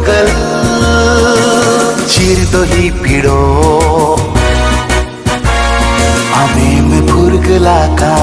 पागल चीर तो ही पिड़ो हमें में फुर्क लाका